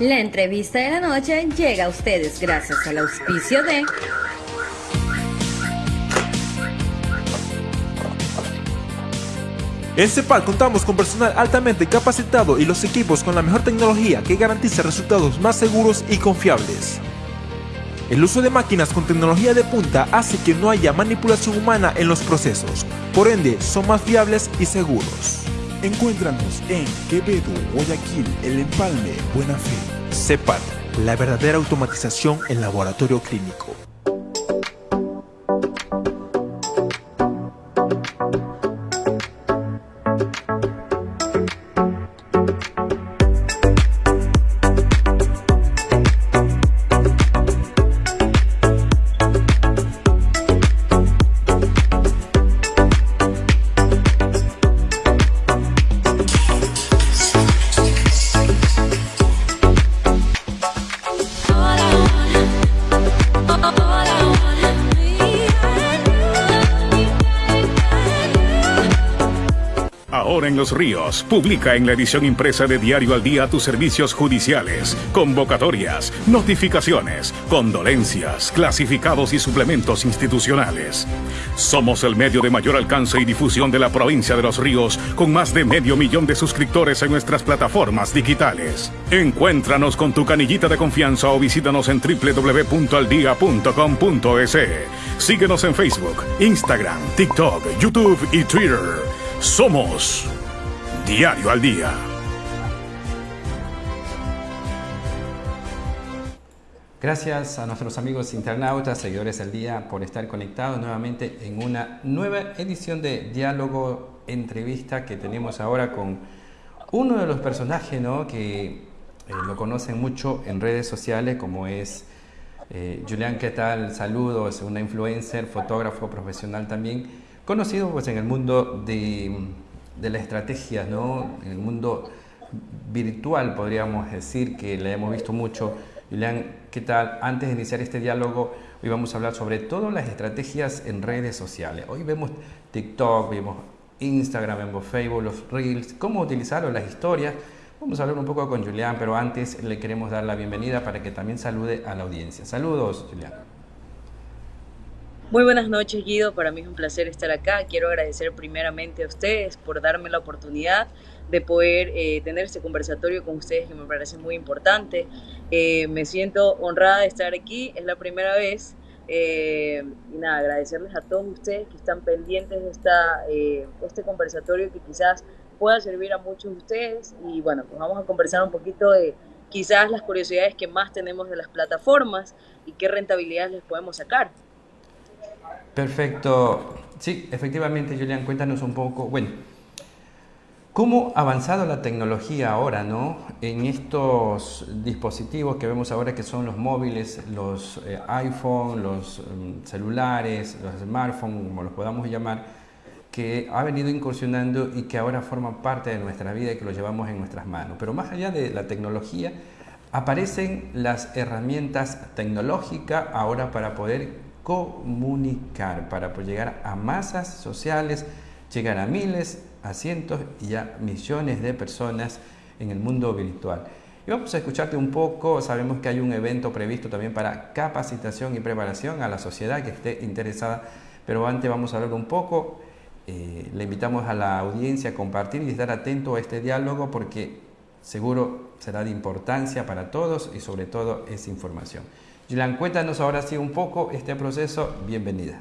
La entrevista de la noche llega a ustedes gracias al auspicio de En CEPAL contamos con personal altamente capacitado y los equipos con la mejor tecnología que garantiza resultados más seguros y confiables. El uso de máquinas con tecnología de punta hace que no haya manipulación humana en los procesos, por ende son más fiables y seguros. Encuéntranos en Quevedo, Guayaquil, El Empalme, Buena Fe. CEPAL, la verdadera automatización en laboratorio clínico. Los Ríos, publica en la edición impresa de Diario al Día tus servicios judiciales, convocatorias, notificaciones, condolencias, clasificados y suplementos institucionales. Somos el medio de mayor alcance y difusión de la provincia de Los Ríos, con más de medio millón de suscriptores en nuestras plataformas digitales. Encuéntranos con tu canillita de confianza o visítanos en www.aldia.com.es. Síguenos en Facebook, Instagram, TikTok, YouTube y Twitter. Somos Diario al Día. Gracias a nuestros amigos internautas, seguidores del día, por estar conectados nuevamente en una nueva edición de Diálogo Entrevista que tenemos ahora con uno de los personajes ¿no? que eh, lo conocen mucho en redes sociales, como es eh, Julián, ¿qué tal? Saludos, una influencer, fotógrafo profesional también, conocido pues, en el mundo de, de la estrategia, ¿no? en el mundo virtual, podríamos decir, que le hemos visto mucho. Julián, ¿qué tal? Antes de iniciar este diálogo, hoy vamos a hablar sobre todas las estrategias en redes sociales. Hoy vemos TikTok, vemos Instagram, vemos Facebook, los Reels, cómo utilizar las historias. Vamos a hablar un poco con Julián, pero antes le queremos dar la bienvenida para que también salude a la audiencia. Saludos, Julián. Muy buenas noches, Guido. Para mí es un placer estar acá. Quiero agradecer primeramente a ustedes por darme la oportunidad de poder eh, tener este conversatorio con ustedes que me parece muy importante. Eh, me siento honrada de estar aquí, es la primera vez. Eh, y nada, agradecerles a todos ustedes que están pendientes de esta, este conversatorio que quizás pueda servir a muchos de ustedes. Y bueno, pues vamos a conversar un poquito de quizás las curiosidades que más tenemos de las plataformas y qué rentabilidades les podemos sacar. Perfecto. Sí, efectivamente, Julián, cuéntanos un poco, bueno, ¿cómo ha avanzado la tecnología ahora, no? En estos dispositivos que vemos ahora que son los móviles, los eh, iPhone, los um, celulares, los smartphones, como los podamos llamar, que ha venido incursionando y que ahora forman parte de nuestra vida y que lo llevamos en nuestras manos. Pero más allá de la tecnología, aparecen las herramientas tecnológicas ahora para poder comunicar, para llegar a masas sociales, llegar a miles, a cientos y a millones de personas en el mundo virtual. Y vamos a escucharte un poco, sabemos que hay un evento previsto también para capacitación y preparación a la sociedad que esté interesada, pero antes vamos a hablar un poco, eh, le invitamos a la audiencia a compartir y estar atento a este diálogo porque seguro será de importancia para todos y sobre todo es información. Gilan, cuéntanos ahora sí un poco este proceso. Bienvenida.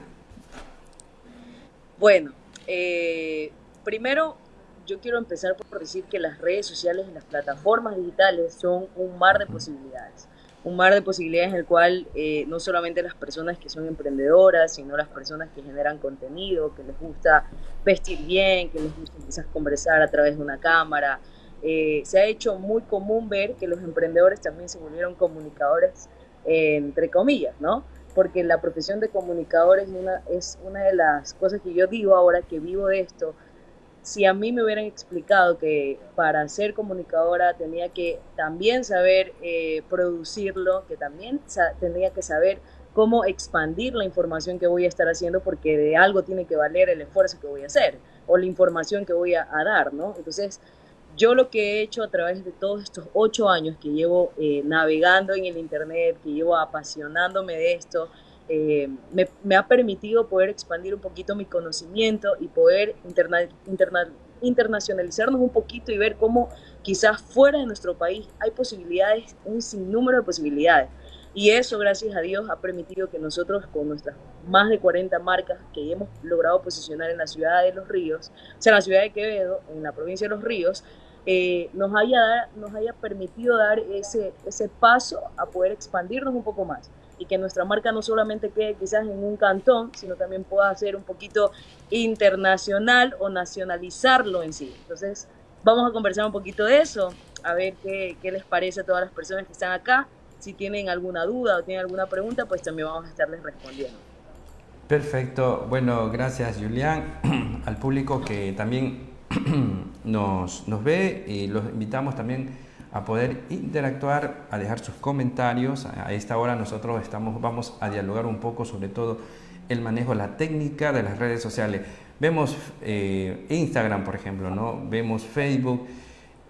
Bueno, eh, primero yo quiero empezar por decir que las redes sociales y las plataformas digitales son un mar de posibilidades. Un mar de posibilidades en el cual eh, no solamente las personas que son emprendedoras, sino las personas que generan contenido, que les gusta vestir bien, que les gusta quizás conversar a través de una cámara. Eh, se ha hecho muy común ver que los emprendedores también se volvieron comunicadores entre comillas, ¿no? Porque la profesión de comunicador es una, es una de las cosas que yo digo ahora que vivo de esto. Si a mí me hubieran explicado que para ser comunicadora tenía que también saber eh, producirlo, que también tendría que saber cómo expandir la información que voy a estar haciendo porque de algo tiene que valer el esfuerzo que voy a hacer o la información que voy a, dar, ¿no? Entonces, yo lo que he hecho a través de todos estos ocho años que llevo eh, navegando en el Internet, que llevo apasionándome de esto, eh, me, ha permitido poder expandir un poquito mi conocimiento y poder internacionalizarnos un poquito y ver cómo quizás fuera de nuestro país hay posibilidades, un sinnúmero de posibilidades. Y eso, gracias a Dios, ha permitido que nosotros, con nuestras más de 40 marcas que hemos logrado posicionar en la ciudad de Los Ríos, o sea, en la ciudad de Quevedo, en la provincia de Los Ríos, eh, nos, haya, nos haya permitido dar ese, ese paso a poder expandirnos un poco más y que nuestra marca no solamente quede quizás en un cantón, sino también pueda ser un poquito internacional o nacionalizarlo en sí. Entonces, vamos a conversar un poquito de eso, a ver qué, qué les parece a todas las personas que están acá si tienen alguna duda o tienen alguna pregunta, pues también vamos a estarles respondiendo. Perfecto. Bueno, gracias Julián. Al público que también nos, nos ve y los invitamos también a poder interactuar, a dejar sus comentarios. A esta hora nosotros estamos, vamos a dialogar un poco sobre todo el manejo, la técnica de las redes sociales. Vemos eh, Instagram, por ejemplo, ¿no? vemos Facebook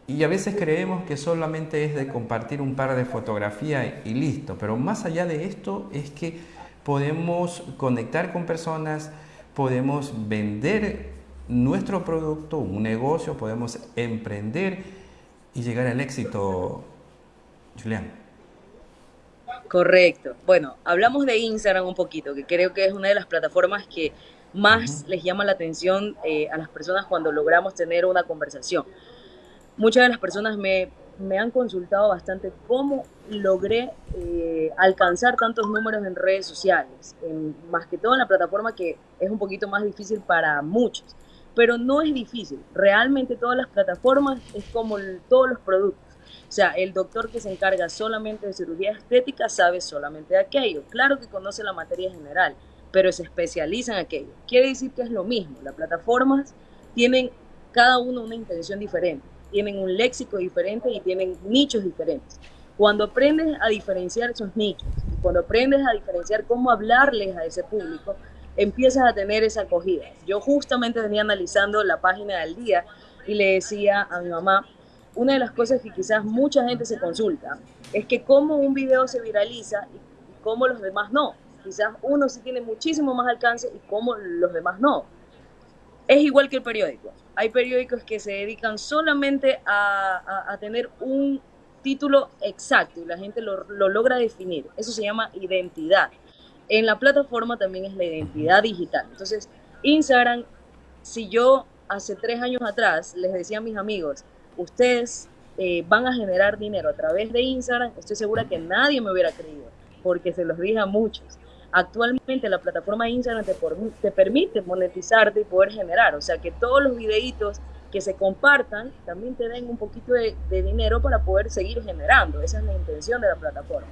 y a veces creemos que solamente es de compartir un par de fotografías y listo, pero más allá de esto es que podemos conectar con personas, podemos vender nuestro producto, un negocio, podemos emprender y llegar al éxito, Julián. Correcto. Bueno, hablamos de Instagram un poquito, que creo que es una de las plataformas que más les llama la atención eh, a las personas cuando logramos tener una conversación muchas de las personas me, han consultado bastante cómo logré eh, alcanzar tantos números en redes sociales, más que todo en la plataforma que es un poquito más difícil para muchos, pero no es difícil, realmente todas las plataformas es como todos los productos. O sea, el doctor que se encarga solamente de cirugía estética sabe solamente de aquello. Claro que conoce la materia general, pero se especializa en aquello. Quiere decir que es lo mismo. Las plataformas tienen cada uno una intención diferente tienen un léxico diferente y tienen nichos diferentes. Cuando aprendes a diferenciar esos nichos, cuando aprendes a diferenciar cómo hablarles a ese público, empiezas a tener esa acogida. Yo justamente venía analizando la página del día y le decía a mi mamá, una de las cosas que quizás mucha gente se consulta es que cómo un video se viraliza y cómo los demás no. Quizás uno sí tiene muchísimo más alcance y cómo los demás no. Es igual que el periódico. Hay periódicos que se dedican solamente a, tener un título exacto y la gente lo, logra definir. Eso se llama identidad. En la plataforma también es la identidad digital. Entonces, Instagram, si yo hace tres años atrás les decía a mis amigos, ustedes eh, van a generar dinero a través de Instagram, estoy segura que nadie me hubiera creído, porque se los dije a muchos. Actualmente la plataforma de Instagram te, permite monetizarte y poder generar, o sea que todos los videitos que se compartan también te den un poquito de, dinero para poder seguir generando. Esa es la intención de la plataforma.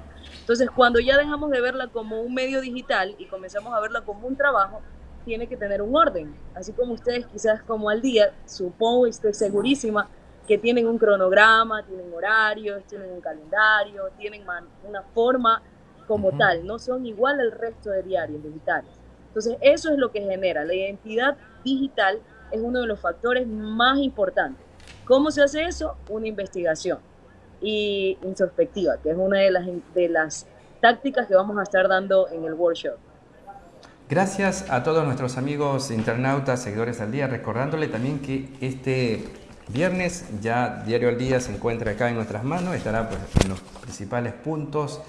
Entonces, cuando ya dejamos de verla como un medio digital y comenzamos a verla como un trabajo, tiene que tener un orden. Así como ustedes quizás como al día, supongo y estoy segurísima que tienen un cronograma, tienen horarios, tienen un calendario, tienen una forma como tal, no son igual al resto de diarios digitales. Entonces, eso es lo que genera. La identidad digital es uno de los factores más importantes. ¿Cómo se hace eso? Una investigación y introspectiva, que es una de las, de las tácticas que vamos a estar dando en el workshop. Gracias a todos nuestros amigos internautas, seguidores al día, recordándole también que este viernes ya Diario al Día se encuentra acá en nuestras manos, estará pues, en los principales puntos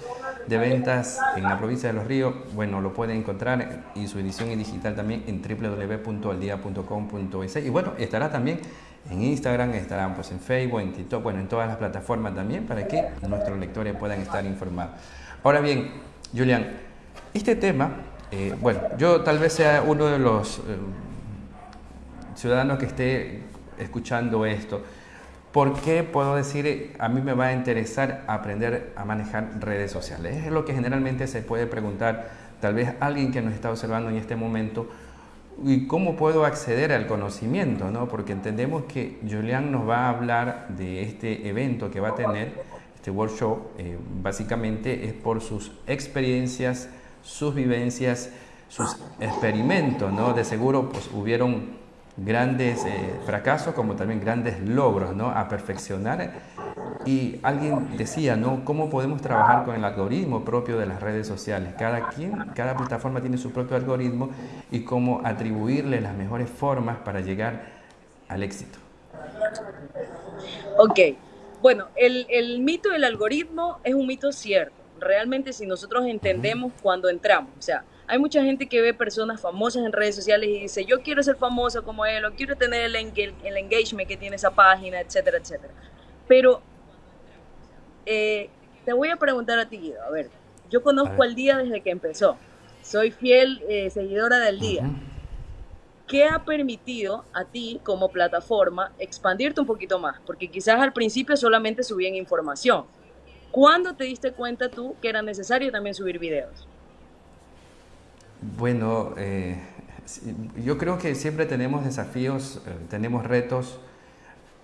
de ventas en la provincia de Los Ríos, bueno, lo pueden encontrar y su edición en digital también en www.aldia.com.es y bueno, estará también en Instagram, estará pues en Facebook, en TikTok, bueno, en todas las plataformas también para que nuestros lectores puedan estar informados. Ahora bien, Julián, este tema, eh, bueno, yo tal vez sea uno de los eh, ciudadanos que esté escuchando esto, ¿Por qué puedo decir, a mí me va a interesar aprender a manejar redes sociales? Es lo que generalmente se puede preguntar tal vez alguien que nos está observando en este momento. ¿Y cómo puedo acceder al conocimiento? ¿no? Porque entendemos que Julián nos va a hablar de este evento que va a tener, este workshop, eh, básicamente es por sus experiencias, sus vivencias, sus experimentos, ¿no? De seguro pues hubieron grandes eh, fracasos como también grandes logros, ¿no? A perfeccionar. Y alguien decía, ¿no? ¿Cómo podemos trabajar con el algoritmo propio de las redes sociales? Cada quien, cada plataforma tiene su propio algoritmo y cómo atribuirle las mejores formas para llegar al éxito. Ok, bueno, el, el mito del algoritmo es un mito cierto. Realmente si nosotros entendemos cuando entramos, o sea, hay mucha gente que ve personas famosas en redes sociales y dice, yo quiero ser famoso como él, o quiero tener el, el engagement que tiene esa página, etcétera, etcétera. Pero eh, te voy a preguntar a ti, Guido, a ver, yo conozco al día desde que empezó, soy fiel eh, seguidora del día. ¿Qué ha permitido a ti como plataforma expandirte un poquito más? Porque quizás al principio solamente subían información. ¿Cuándo te diste cuenta tú que era necesario también subir videos? Bueno, eh, yo creo que siempre tenemos desafíos, eh, tenemos retos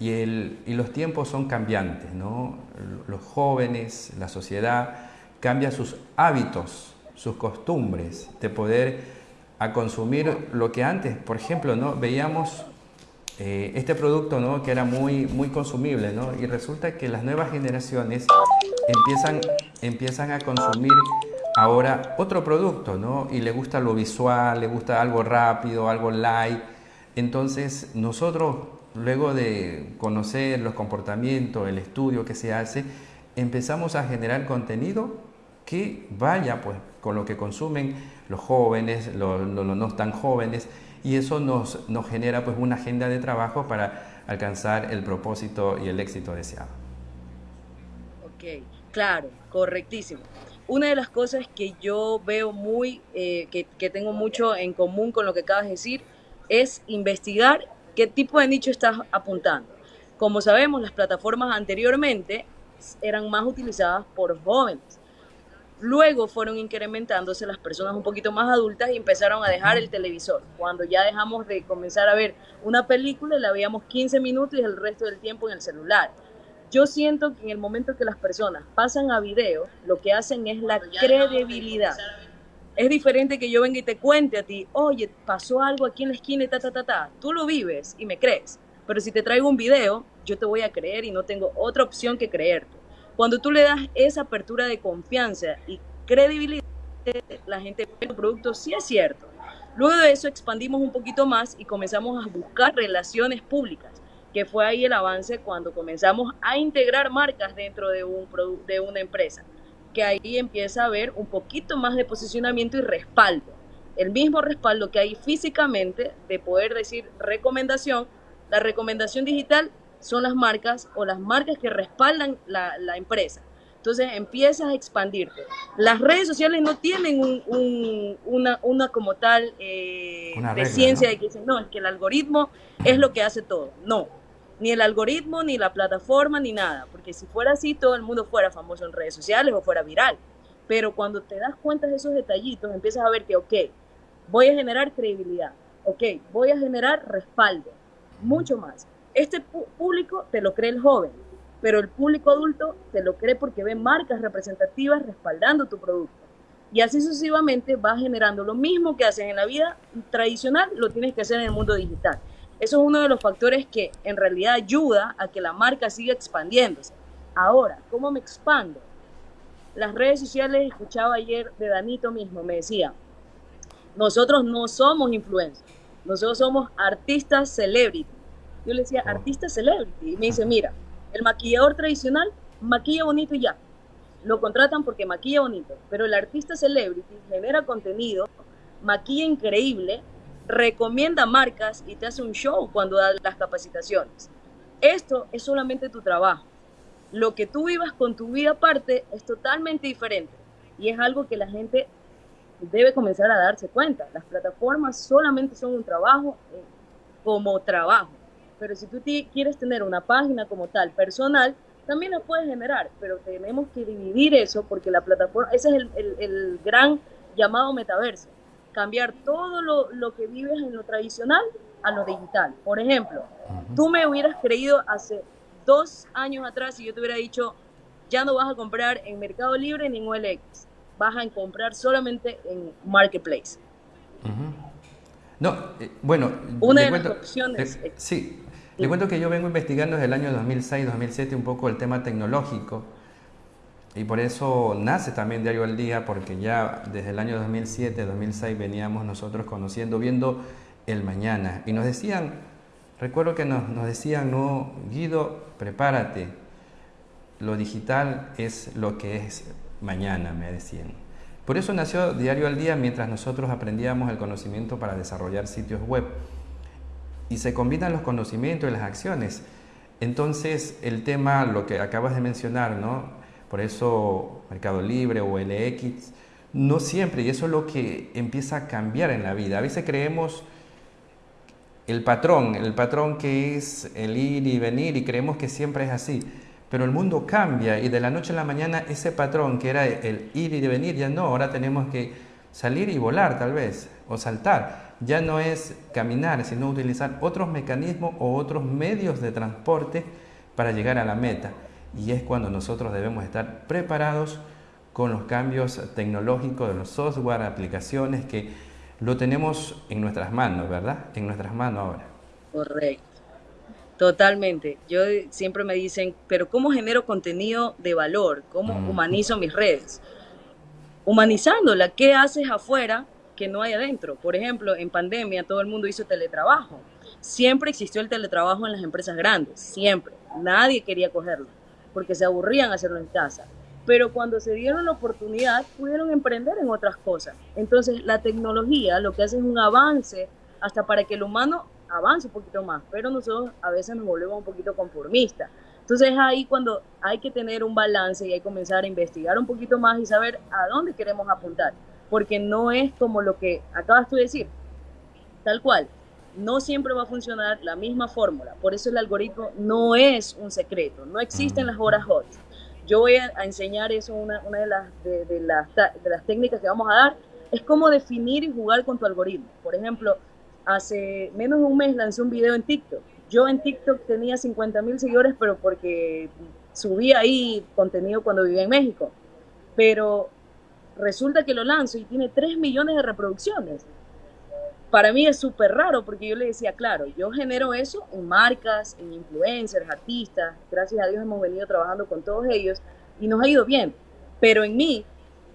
y, los tiempos son cambiantes, ¿no? Los jóvenes, la sociedad cambia sus hábitos, sus costumbres de poder a consumir lo que antes, por ejemplo, ¿no? Veíamos eh, este producto ¿no? que era muy, muy consumible ¿no? y resulta que las nuevas generaciones empiezan, empiezan a consumir ahora otro producto, ¿no? Y le gusta lo visual, le gusta algo rápido, algo light. Entonces, nosotros, luego de conocer los comportamientos, el estudio que se hace, empezamos a generar contenido que vaya pues con lo que consumen los jóvenes, los, no tan jóvenes, y eso nos, nos genera pues una agenda de trabajo para alcanzar el propósito y el éxito deseado. Ok, claro, correctísimo una de las cosas que yo veo muy, eh, que, tengo mucho en común con lo que acabas de decir, es investigar qué tipo de nicho estás apuntando. Como sabemos, las plataformas anteriormente eran más utilizadas por jóvenes. Luego fueron incrementándose las personas un poquito más adultas y empezaron a dejar el televisor. Cuando ya dejamos de comenzar a ver una película, la veíamos 15 minutos y el resto del tiempo en el celular. Yo siento que en el momento que las personas pasan a video, lo que hacen es la credibilidad. Es diferente que yo venga y te cuente a ti, oye, pasó algo aquí en la esquina y ta, ta, ta, ta. Tú lo vives y me crees. Pero si te traigo un video, yo te voy a creer y no tengo otra opción que creerte. Cuando tú le das esa apertura de confianza y credibilidad, la gente ve tu producto, sí es cierto. Luego de eso expandimos un poquito más y comenzamos a buscar relaciones públicas que fue ahí el avance cuando comenzamos a integrar marcas dentro de, un de una empresa, que ahí empieza a haber un poquito más de posicionamiento y respaldo. El mismo respaldo que hay físicamente de poder decir recomendación, la recomendación digital son las marcas o las marcas que respaldan la, la empresa. Entonces empiezas a expandirte. Las redes sociales no tienen un, una, una, como tal eh, de ciencia de que dicen, no, es que el algoritmo es lo que hace todo. No, ni el algoritmo, ni la plataforma, ni nada, porque si fuera así todo el mundo fuera famoso en redes sociales o fuera viral. Pero cuando te das cuenta de esos detallitos, empiezas a ver que, ok, voy a generar credibilidad, ok, voy a generar respaldo, mucho más. Este público te lo cree el joven, pero el público adulto te lo cree porque ve marcas representativas respaldando tu producto. Y así sucesivamente vas generando lo mismo que haces en la vida tradicional, lo tienes que hacer en el mundo digital. Eso es uno de los factores que en realidad ayuda a que la marca siga expandiéndose. Ahora, ¿cómo me expando? Las redes sociales, escuchaba ayer de Danito mismo, me decía, nosotros no somos influencers, nosotros somos artistas celebrity. Yo le decía, artista celebrity. Y me dice, mira, el maquillador tradicional maquilla bonito y ya. Lo contratan porque maquilla bonito, pero el artista celebrity genera contenido, maquilla increíble recomienda marcas y te hace un show cuando da las capacitaciones. Esto es solamente tu trabajo. Lo que tú vivas con tu vida aparte es totalmente diferente y es algo que la gente debe comenzar a darse cuenta. Las plataformas solamente son un trabajo eh, como trabajo, pero si tú quieres tener una página como tal personal, también la puedes generar, pero tenemos que dividir eso porque la plataforma, ese es el, el gran llamado metaverso cambiar todo lo, que vives en lo tradicional a lo digital. Por ejemplo, tú me hubieras creído hace dos años atrás y yo te hubiera dicho, ya no vas a comprar en Mercado Libre ni en OLX. vas a comprar solamente en Marketplace. No, eh, bueno, una de las opciones. Eh, sí, le cuento que yo vengo investigando desde el año 2006-2007 un poco el tema tecnológico y por eso nace también Diario al Día, porque ya desde el año 2007-2006 veníamos nosotros conociendo, viendo el mañana y nos decían, recuerdo que nos, nos decían, no, Guido, prepárate, lo digital es lo que es mañana, me decían. Por eso nació Diario al Día mientras nosotros aprendíamos el conocimiento para desarrollar sitios web. Y se combinan los conocimientos y las acciones. Entonces, el tema, lo que acabas de mencionar, ¿no? Por eso Mercado Libre o LX, no siempre, y eso es lo que empieza a cambiar en la vida. A veces creemos el patrón, el patrón que es el ir y venir, y creemos que siempre es así. Pero el mundo cambia y de la noche a la mañana ese patrón que era el ir y venir ya no, ahora tenemos que salir y volar tal vez, o saltar. Ya no es caminar, sino utilizar otros mecanismos o otros medios de transporte para llegar a la meta. Y es cuando nosotros debemos estar preparados con los cambios tecnológicos de los software, aplicaciones que lo tenemos en nuestras manos, ¿verdad? En nuestras manos ahora. Correcto. Totalmente. Yo siempre me dicen, pero ¿cómo genero contenido de valor? ¿Cómo humanizo mis redes? Humanizándola, ¿qué haces afuera que no hay adentro? Por ejemplo, en pandemia todo el mundo hizo teletrabajo. Siempre existió el teletrabajo en las empresas grandes, siempre. Nadie quería cogerlo, porque se aburrían hacerlo en casa. Pero cuando se dieron la oportunidad, pudieron emprender en otras cosas. Entonces, la tecnología lo que hace es un avance hasta para que el humano avance un poquito más, pero nosotros a veces nos volvemos un poquito conformistas. Entonces es ahí cuando hay que tener un balance y hay que comenzar a investigar un poquito más y saber a dónde queremos apuntar, porque no es como lo que acabas tú de decir, tal cual, no siempre va a funcionar la misma fórmula, por eso el algoritmo no es un secreto, no existen las horas hot. Yo voy a, enseñar eso, una, una de, las, de, las, de las técnicas que vamos a dar, es cómo definir y jugar con tu algoritmo. Por ejemplo, hace menos de un mes lancé un video en TikTok. Yo en TikTok tenía 50 mil seguidores, pero porque subía ahí contenido cuando vivía en México. Pero resulta que lo lanzo y tiene 3 millones de reproducciones. Para mí es súper raro porque yo le decía, claro, yo genero eso en marcas, en influencers, artistas. Gracias a Dios hemos venido trabajando con todos ellos y nos ha ido bien. Pero en mí,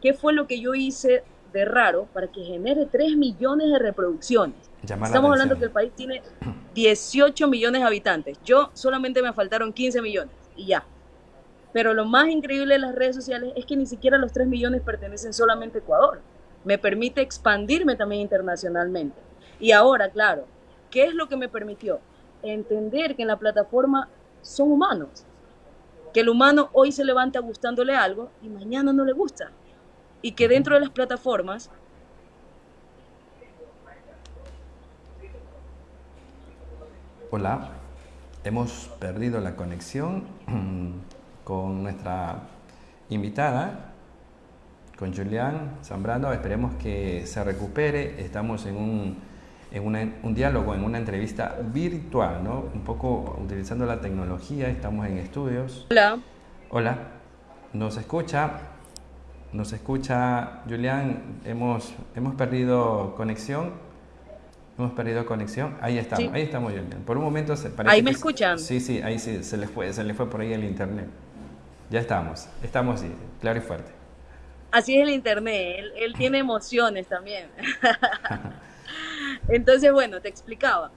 ¿qué fue lo que yo hice de raro para que genere 3 millones de reproducciones? Estamos hablando que el país tiene 18 millones de habitantes. Yo solamente me faltaron 15 millones y ya. Pero lo más increíble de las redes sociales es que ni siquiera los 3 millones pertenecen solamente a Ecuador. Me permite expandirme también internacionalmente. Y ahora, claro, ¿qué es lo que me permitió? Entender que en la plataforma son humanos. Que el humano hoy se levanta gustándole algo y mañana no le gusta. Y que dentro de las plataformas Hola, hemos perdido la conexión con nuestra invitada, con Julián Zambrano. Esperemos que se recupere. Estamos en un, en un diálogo, en una entrevista virtual, ¿no? Un poco utilizando la tecnología. Estamos en estudios. Hola. Hola. ¿Nos escucha? ¿Nos escucha, Julián? Hemos, hemos perdido conexión. Hemos perdido conexión. Ahí estamos, ahí estamos, Julián. Por un momento se parece Ahí me escuchan. Sí, sí, ahí sí, se le fue, se le fue por ahí el internet. Ya estamos, estamos sí, claro y fuerte. Así es el internet, él, tiene emociones también. Entonces, bueno, te explicaba.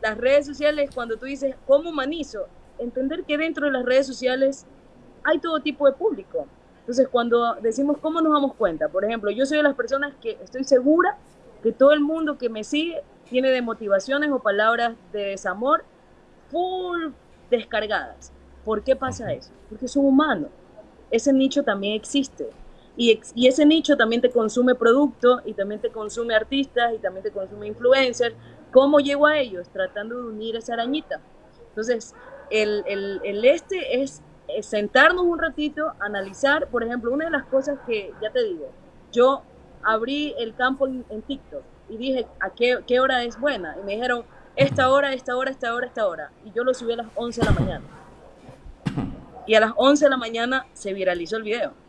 Las redes sociales, cuando tú dices, ¿cómo humanizo? Entender que dentro de las redes sociales hay todo tipo de público. Entonces, cuando decimos, ¿cómo nos damos cuenta? Por ejemplo, yo soy de las personas que estoy segura que todo el mundo que me sigue tiene de motivaciones o palabras de desamor full descargadas. ¿Por qué pasa eso? Porque son humanos. Ese nicho también existe. Y, ese nicho también te consume producto y también te consume artistas y también te consume influencers. ¿Cómo llego a ellos? Tratando de unir esa arañita. Entonces, el, el, el este es, sentarnos un ratito, analizar, por ejemplo, una de las cosas que, ya te digo, yo abrí el campo en, en TikTok y dije, ¿a qué, qué, hora es buena? Y me dijeron, esta hora, esta hora, esta hora, esta hora. Y yo lo subí a las 11 de la mañana. Y a las 11 de la mañana se viralizó el video.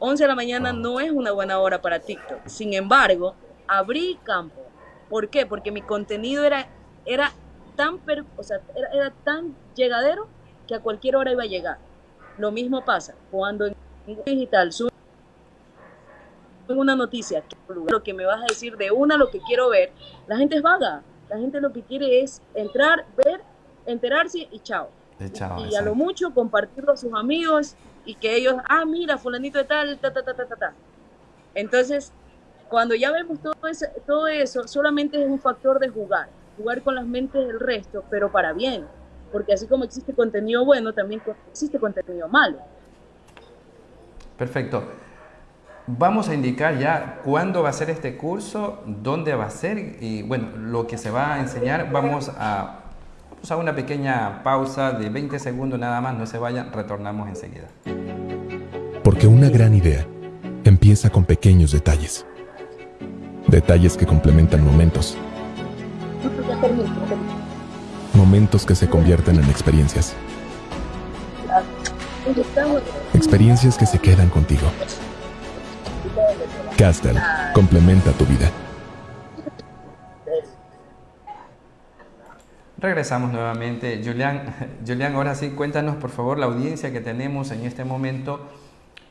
11 de la mañana no es una buena hora para TikTok. Sin embargo, abrí campo. ¿Por qué? Porque mi contenido era, era, tan, o sea, era, tan llegadero que a cualquier hora iba a llegar. Lo mismo pasa cuando en digital subo una noticia, lo que me vas a decir de una lo que quiero ver, la gente es vaga. La gente lo que quiere es entrar, ver, enterarse y chao. y, a lo mucho compartirlo a sus amigos y que ellos, ah, mira, fulanito de tal, ta, ta, ta, ta, ta, ta. Entonces, cuando ya vemos todo eso, todo eso, solamente es un factor de jugar, jugar con las mentes del resto, pero para bien, porque así como existe contenido bueno, también existe contenido malo. Perfecto. Vamos a indicar ya cuándo va a ser este curso, dónde va a ser y bueno, lo que se va a enseñar. Vamos a, vamos a una pequeña pausa de 20 segundos nada más, no se vayan, retornamos enseguida. Porque una gran idea empieza con pequeños detalles. Detalles que complementan momentos. Momentos que se convierten en experiencias. Experiencias que se quedan contigo. Castel complementa tu vida. Regresamos nuevamente. Julián, Julián, ahora sí, cuéntanos por favor la audiencia que tenemos en este momento.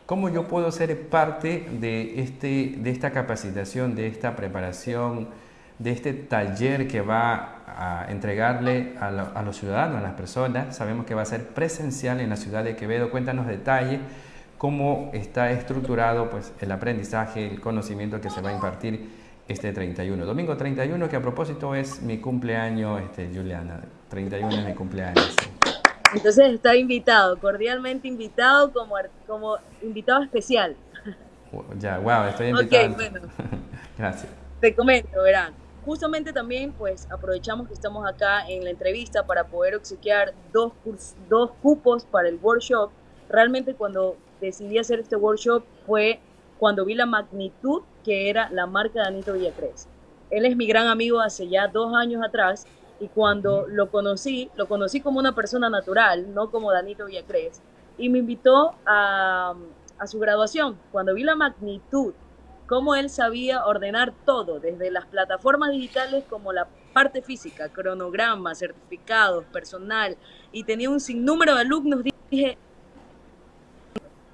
¿Cómo yo puedo ser parte de, este, de esta capacitación, de esta preparación, de este taller que va a entregarle a, a los ciudadanos, a las personas? Sabemos que va a ser presencial en la ciudad de Quevedo. Cuéntanos detalles cómo está estructurado pues, el aprendizaje, el conocimiento que se va a impartir este 31. Domingo 31, que a propósito es mi cumpleaños, este, Juliana. 31 es mi cumpleaños. Entonces está invitado, cordialmente invitado como, como invitado especial. Ya, wow, estoy invitado. Ok, bueno. Gracias. Te comento, verán. Justamente también, pues aprovechamos que estamos acá en la entrevista para poder obsequiar dos, dos cupos para el workshop. Realmente cuando decidí hacer este workshop fue cuando vi la magnitud que era la marca de Danito Villacrés. Él es mi gran amigo hace ya dos años atrás y cuando lo conocí, lo conocí como una persona natural, no como Danito Villacrés, y me invitó a, a su graduación. Cuando vi la magnitud, cómo él sabía ordenar todo, desde las plataformas digitales como la parte física, cronograma, certificados, personal, y tenía un sinnúmero de alumnos, dije,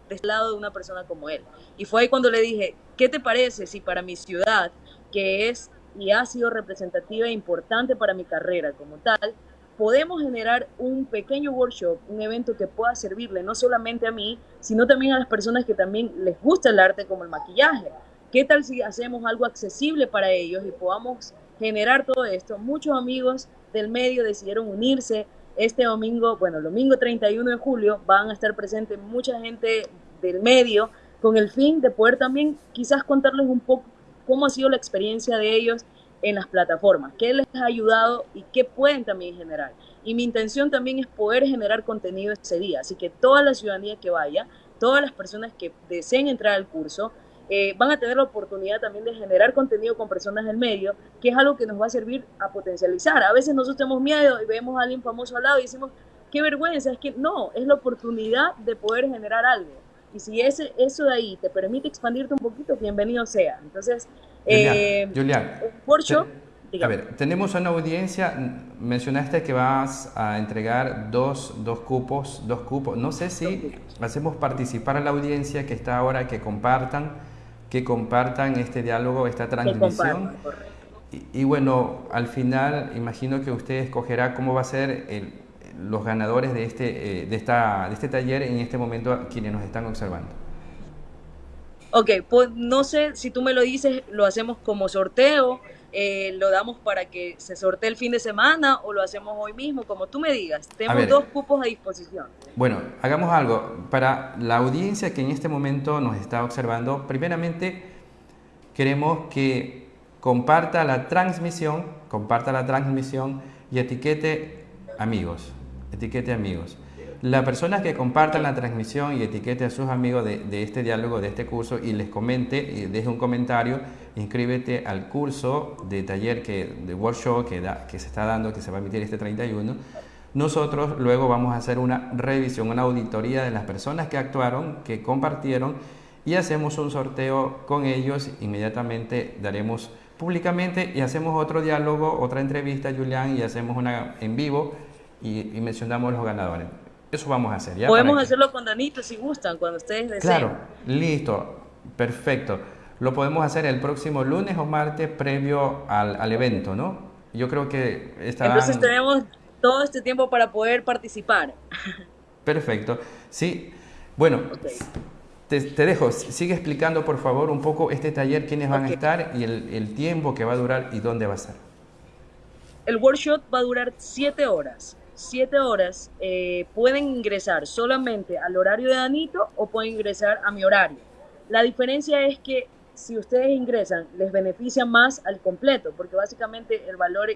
de este lado de una persona como él. Y fue ahí cuando le dije, ¿qué te parece si para mi ciudad, que es y ha sido representativa e importante para mi carrera como tal, podemos generar un pequeño workshop, un evento que pueda servirle no solamente a mí, sino también a las personas que también les gusta el arte como el maquillaje. ¿Qué tal si hacemos algo accesible para ellos y podamos generar todo esto? Muchos amigos del medio decidieron unirse, este domingo, bueno, domingo 31 de julio, van a estar presentes mucha gente del medio con el fin de poder también quizás contarles un poco cómo ha sido la experiencia de ellos en las plataformas, qué les ha ayudado y qué pueden también generar. Y mi intención también es poder generar contenido ese día, así que toda la ciudadanía que vaya, todas las personas que deseen entrar al curso, eh, van a tener la oportunidad también de generar contenido con personas del medio, que es algo que nos va a servir a potencializar. A veces nosotros tenemos miedo y vemos a alguien famoso al lado y decimos, qué vergüenza, es que no, es la oportunidad de poder generar algo. Y si ese, eso de ahí te permite expandirte un poquito, bienvenido sea. Entonces, Julián, eh, a ver, tenemos una audiencia, mencionaste que vas a entregar dos, dos cupos, dos cupos. No sé si hacemos participar a la audiencia que está ahora, que compartan que compartan este diálogo, esta transmisión. Y, bueno, al final imagino que usted escogerá cómo va a ser el, los ganadores de este, eh, de, esta, de este taller en este momento quienes nos están observando. Ok, pues no sé si tú me lo dices, lo hacemos como sorteo, eh, lo damos para que se sortee el fin de semana o lo hacemos hoy mismo, como tú me digas. Tenemos dos cupos a disposición. Bueno, hagamos algo. Para la audiencia que en este momento nos está observando, primeramente queremos que comparta la transmisión, comparta la transmisión y etiquete amigos, etiquete amigos. La persona que comparta la transmisión y etiquete a sus amigos de, este diálogo, de este curso y les comente deje un comentario, inscríbete al curso de taller, que, de workshop que, que se está dando, que se va a emitir este 31. Nosotros luego vamos a hacer una revisión, una auditoría de las personas que actuaron, que compartieron y hacemos un sorteo con ellos. Inmediatamente daremos públicamente y hacemos otro diálogo, otra entrevista, Julián, y hacemos una en vivo y, mencionamos los ganadores. Eso vamos a hacer. ¿ya? Podemos hacerlo con Danito si gustan, cuando ustedes deseen. Claro, listo, perfecto. Lo podemos hacer el próximo lunes o martes previo al, al evento, ¿no? Yo creo que estarán... Entonces tenemos todo este tiempo para poder participar. Perfecto. Sí, bueno, te, dejo. Sigue explicando, por favor, un poco este taller, quiénes van a estar y el, el, tiempo que va a durar y dónde va a ser. El workshop va a durar siete horas. Siete horas. Eh, pueden ingresar solamente al horario de Danito o pueden ingresar a mi horario. La diferencia es que si ustedes ingresan, les beneficia más al completo, porque básicamente el valor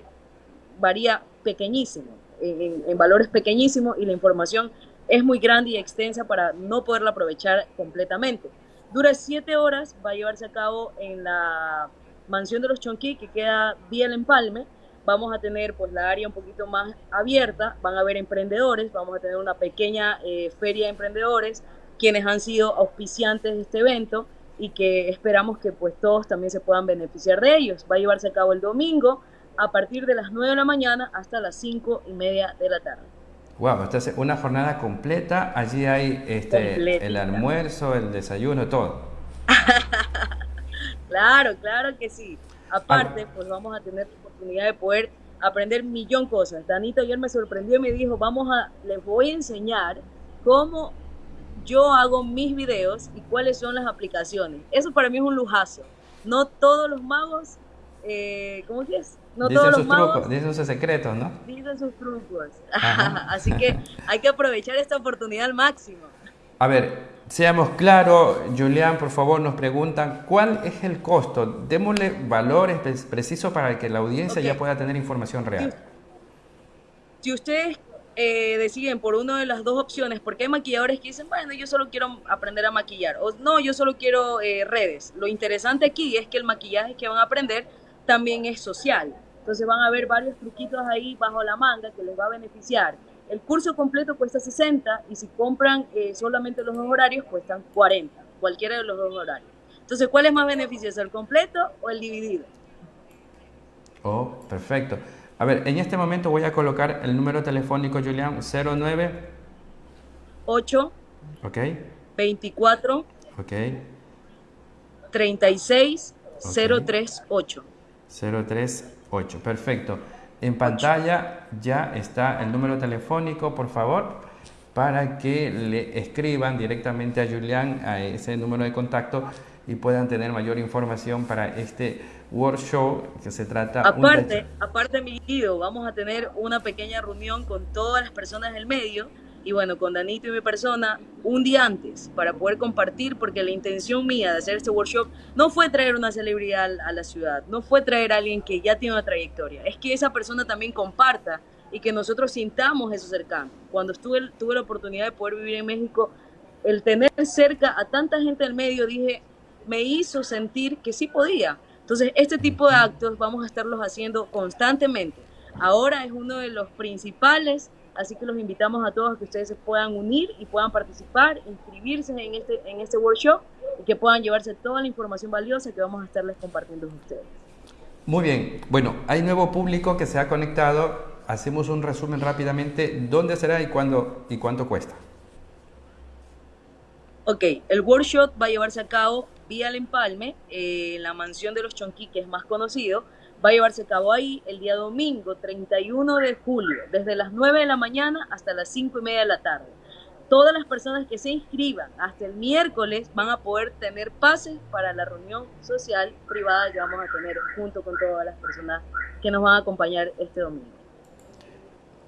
varía pequeñísimo, en, valores pequeñísimos y la información es muy grande y extensa para no poderla aprovechar completamente. Dura siete horas, va a llevarse a cabo en la mansión de los Chonquí, que queda vía el empalme. Vamos a tener pues la área un poquito más abierta, van a haber emprendedores, vamos a tener una pequeña eh, feria de emprendedores, quienes han sido auspiciantes de este evento y que esperamos que pues todos también se puedan beneficiar de ellos. Va a llevarse a cabo el domingo a partir de las 9 de la mañana hasta las 5 y media de la tarde. Wow, esta es una jornada completa. Allí hay este, el almuerzo, el desayuno, todo. claro, claro que sí. Aparte, pues vamos a tener oportunidad de poder aprender millón cosas. Danito ayer me sorprendió y me dijo, vamos a, les voy a enseñar cómo yo hago mis videos y cuáles son las aplicaciones. Eso para mí es un lujazo. No todos los magos, eh, ¿cómo es? No dicen todos los magos trucos, dicen sus secretos, ¿no? Dicen sus trucos. Así que hay que aprovechar esta oportunidad al máximo. A ver, seamos claros, Julián, por favor, nos preguntan cuál es el costo. Démosle valores precisos para que la audiencia ya pueda tener información real. Si ustedes eh, deciden por una de las dos opciones, porque hay maquilladores que dicen, bueno, yo solo quiero aprender a maquillar, o no, yo solo quiero eh, redes. Lo interesante aquí es que el maquillaje que van a aprender también es social. Entonces van a ver varios truquitos ahí bajo la manga que les va a beneficiar. El curso completo cuesta 60 y si compran eh, solamente los dos horarios cuestan 40, cualquiera de los dos horarios. Entonces, ¿cuál es más beneficioso, el completo o el dividido? Oh, perfecto. A ver, en este momento voy a colocar el número telefónico, Julián, 09 8 Ok. 24 Ok. 36 038. 038, perfecto. En pantalla. Ya está el número telefónico, por favor, para que le escriban directamente a Julián a ese número de contacto y puedan tener mayor información para este workshop que se trata... Aparte, aparte mi guido, vamos a tener una pequeña reunión con todas las personas del medio y bueno, con Danito y mi persona un día antes para poder compartir porque la intención mía de hacer este workshop no fue traer una celebridad a la ciudad, no fue traer a alguien que ya tiene una trayectoria, es que esa persona también comparta y que nosotros sintamos eso cercano. Cuando estuve, tuve la oportunidad de poder vivir en México, el tener cerca a tanta gente del medio, dije, me hizo sentir que sí podía. Entonces, este tipo de actos vamos a estarlos haciendo constantemente. Ahora es uno de los principales, así que los invitamos a todos a que ustedes se puedan unir y puedan participar, inscribirse en este, en este workshop y que puedan llevarse toda la información valiosa que vamos a estarles compartiendo con ustedes. Muy bien, bueno, hay nuevo público que se ha conectado. Hacemos un resumen rápidamente. ¿Dónde será y cuándo y cuánto cuesta? Ok, el workshop va a llevarse a cabo vía el empalme, eh, en la mansión de los Chonquí, que es más conocido, va a llevarse a cabo ahí el día domingo 31 de julio, desde las 9 de la mañana hasta las 5 y media de la tarde. Todas las personas que se inscriban hasta el miércoles van a poder tener pases para la reunión social privada que vamos a tener junto con todas las personas que nos van a acompañar este domingo.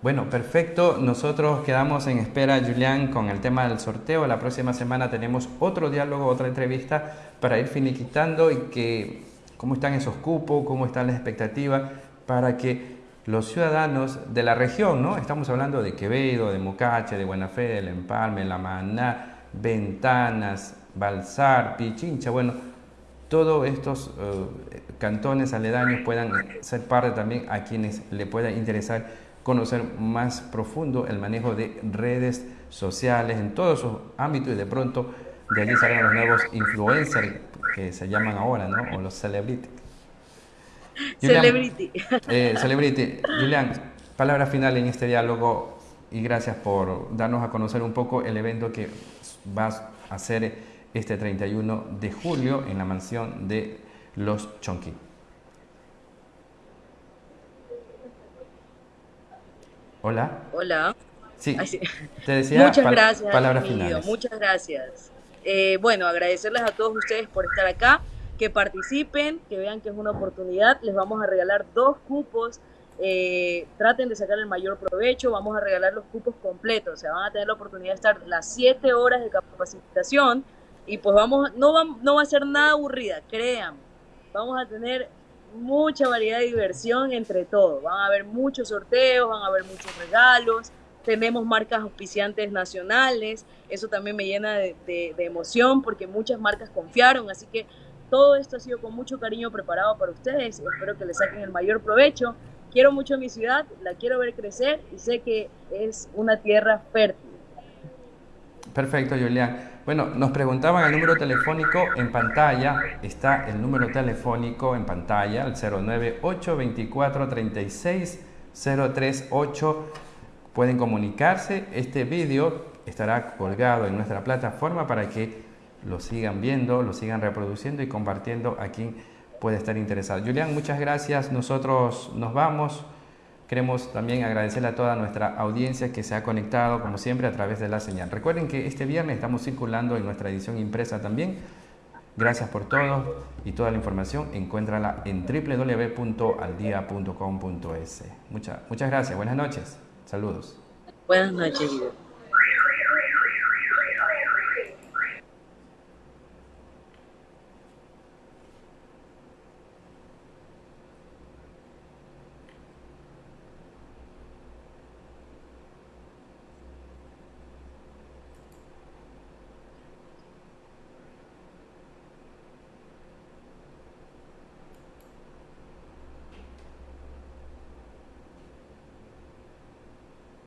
Bueno, perfecto. Nosotros quedamos en espera, Julián, con el tema del sorteo. La próxima semana tenemos otro diálogo, otra entrevista para ir finiquitando y que cómo están esos cupos, cómo están las expectativas para que los ciudadanos de la región, ¿no? Estamos hablando de Quevedo, de Mocache, de Buena Fe, del Empalme, La Maná, Ventanas, Balsar, Pichincha, bueno, todos estos eh, cantones aledaños puedan ser parte también a quienes le pueda interesar conocer más profundo el manejo de redes sociales en todos sus ámbitos y de pronto de allí salgan los nuevos influencers que se llaman ahora, ¿no? O los celebrity. celebrity. Eh, celebrity. Julián, palabra final en este diálogo y gracias por darnos a conocer un poco el evento que vas a hacer este 31 de julio en la mansión de Los Chonqui. Hola. Hola. Sí, te decía muchas gracias, finales. Muchas gracias. Eh, bueno, agradecerles a todos ustedes por estar acá, que participen, que vean que es una oportunidad. Les vamos a regalar dos cupos. Eh, traten de sacar el mayor provecho. Vamos a regalar los cupos completos. O sea, van a tener la oportunidad de estar las siete horas de capacitación. Y pues vamos, no va, no va a ser nada aburrida, crean. Vamos a tener mucha variedad de diversión entre todos. Van a haber muchos sorteos, van a haber muchos regalos tenemos marcas auspiciantes nacionales, eso también me llena de, emoción porque muchas marcas confiaron, así que todo esto ha sido con mucho cariño preparado para ustedes, espero que les saquen el mayor provecho. Quiero mucho mi ciudad, la quiero ver crecer y sé que es una tierra fértil. Perfecto, Julián. Bueno, nos preguntaban el número telefónico en pantalla. Está el número telefónico en pantalla, el 098 24 36 038 pueden comunicarse. Este vídeo estará colgado en nuestra plataforma para que lo sigan viendo, lo sigan reproduciendo y compartiendo a quien puede estar interesado. Julián, muchas gracias. Nosotros nos vamos. Queremos también agradecerle a toda nuestra audiencia que se ha conectado, como siempre, a través de la señal. Recuerden que este viernes estamos circulando en nuestra edición impresa también. Gracias por todo y toda la información encuéntrala en www.aldia.com.es. Muchas, muchas gracias. Buenas noches. Saludos. Buenas noches,